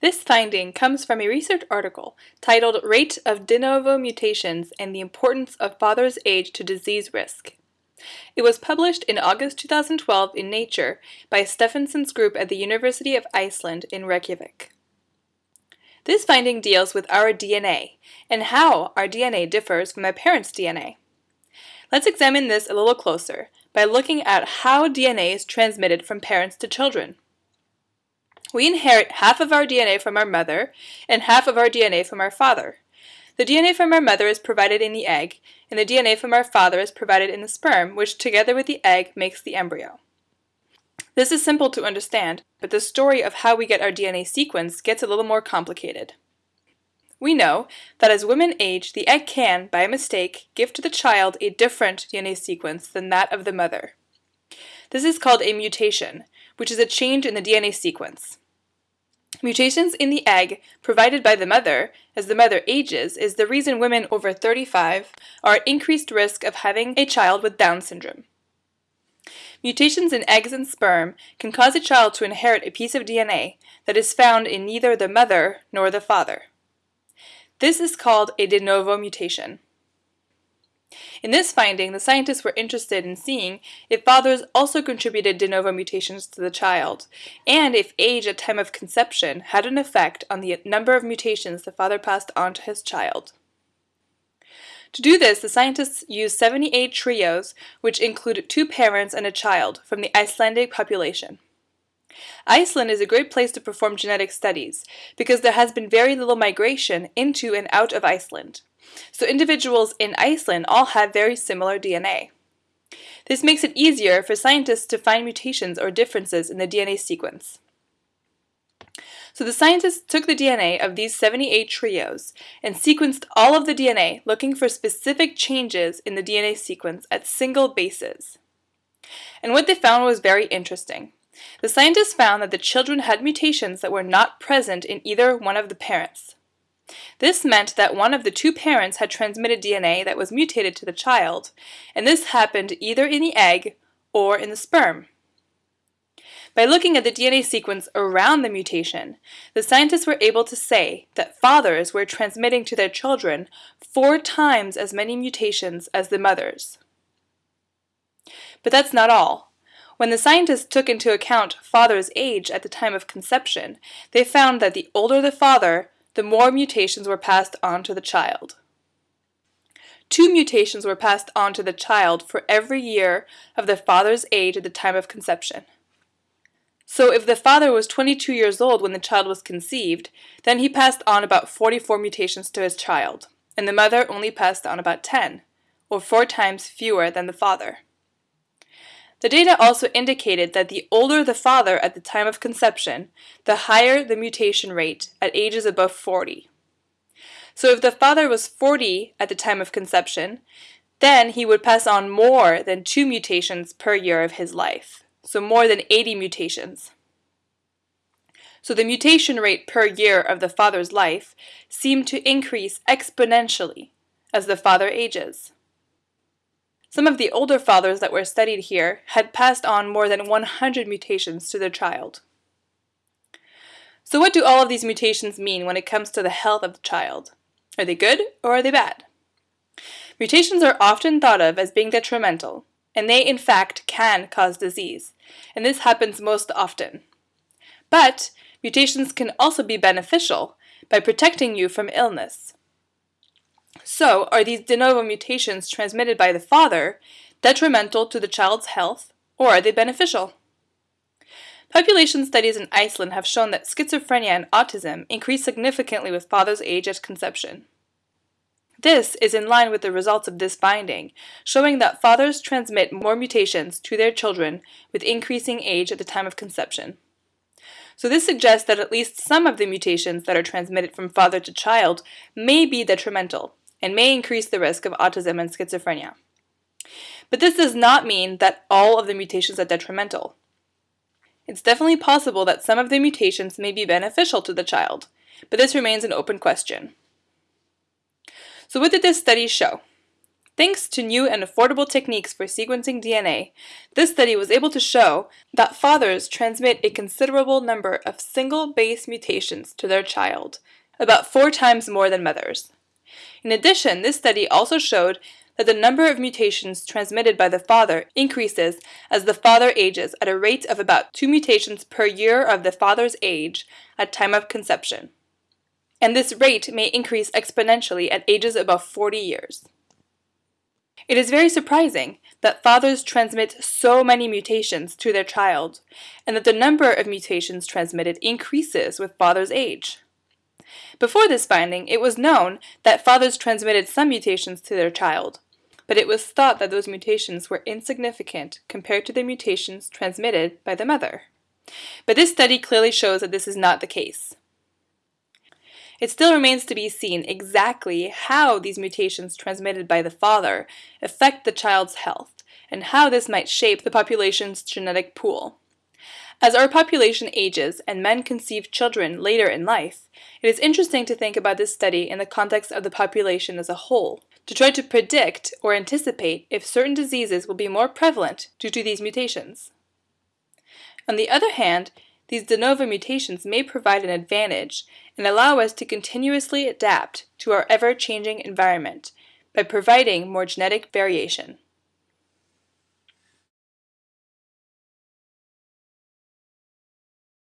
This finding comes from a research article titled Rate of De Novo Mutations and the Importance of Father's Age to Disease Risk. It was published in August 2012 in Nature by Stefansson's group at the University of Iceland in Reykjavik. This finding deals with our DNA and how our DNA differs from our parents' DNA. Let's examine this a little closer by looking at how DNA is transmitted from parents to children. We inherit half of our DNA from our mother and half of our DNA from our father. The DNA from our mother is provided in the egg, and the DNA from our father is provided in the sperm, which together with the egg makes the embryo. This is simple to understand, but the story of how we get our DNA sequence gets a little more complicated. We know that as women age, the egg can, by mistake, give to the child a different DNA sequence than that of the mother. This is called a mutation, which is a change in the DNA sequence. Mutations in the egg provided by the mother as the mother ages is the reason women over 35 are at increased risk of having a child with Down syndrome. Mutations in eggs and sperm can cause a child to inherit a piece of DNA that is found in neither the mother nor the father. This is called a de novo mutation. In this finding, the scientists were interested in seeing if fathers also contributed de novo mutations to the child, and if age at time of conception had an effect on the number of mutations the father passed on to his child. To do this, the scientists used 78 trios, which included two parents and a child, from the Icelandic population. Iceland is a great place to perform genetic studies because there has been very little migration into and out of Iceland. So individuals in Iceland all have very similar DNA. This makes it easier for scientists to find mutations or differences in the DNA sequence. So the scientists took the DNA of these 78 trios and sequenced all of the DNA looking for specific changes in the DNA sequence at single bases. And what they found was very interesting. The scientists found that the children had mutations that were not present in either one of the parents. This meant that one of the two parents had transmitted DNA that was mutated to the child, and this happened either in the egg or in the sperm. By looking at the DNA sequence around the mutation, the scientists were able to say that fathers were transmitting to their children four times as many mutations as the mothers. But that's not all. When the scientists took into account father's age at the time of conception, they found that the older the father, the more mutations were passed on to the child. Two mutations were passed on to the child for every year of the father's age at the time of conception. So if the father was 22 years old when the child was conceived, then he passed on about 44 mutations to his child, and the mother only passed on about 10, or four times fewer than the father. The data also indicated that the older the father at the time of conception, the higher the mutation rate at ages above 40. So if the father was 40 at the time of conception, then he would pass on more than two mutations per year of his life, so more than 80 mutations. So the mutation rate per year of the father's life seemed to increase exponentially as the father ages. Some of the older fathers that were studied here had passed on more than 100 mutations to their child. So what do all of these mutations mean when it comes to the health of the child? Are they good or are they bad? Mutations are often thought of as being detrimental, and they in fact can cause disease, and this happens most often. But mutations can also be beneficial by protecting you from illness. So, are these de novo mutations transmitted by the father detrimental to the child's health, or are they beneficial? Population studies in Iceland have shown that schizophrenia and autism increase significantly with father's age at conception. This is in line with the results of this finding, showing that fathers transmit more mutations to their children with increasing age at the time of conception. So this suggests that at least some of the mutations that are transmitted from father to child may be detrimental, and may increase the risk of autism and schizophrenia. But this does not mean that all of the mutations are detrimental. It's definitely possible that some of the mutations may be beneficial to the child, but this remains an open question. So what did this study show? Thanks to new and affordable techniques for sequencing DNA, this study was able to show that fathers transmit a considerable number of single base mutations to their child, about four times more than mothers. In addition, this study also showed that the number of mutations transmitted by the father increases as the father ages at a rate of about two mutations per year of the father's age at time of conception. And this rate may increase exponentially at ages above 40 years. It is very surprising that fathers transmit so many mutations to their child, and that the number of mutations transmitted increases with father's age. Before this finding, it was known that fathers transmitted some mutations to their child, but it was thought that those mutations were insignificant compared to the mutations transmitted by the mother. But this study clearly shows that this is not the case. It still remains to be seen exactly how these mutations transmitted by the father affect the child's health, and how this might shape the population's genetic pool. As our population ages and men conceive children later in life, it is interesting to think about this study in the context of the population as a whole, to try to predict or anticipate if certain diseases will be more prevalent due to these mutations. On the other hand, these de novo mutations may provide an advantage and allow us to continuously adapt to our ever-changing environment by providing more genetic variation.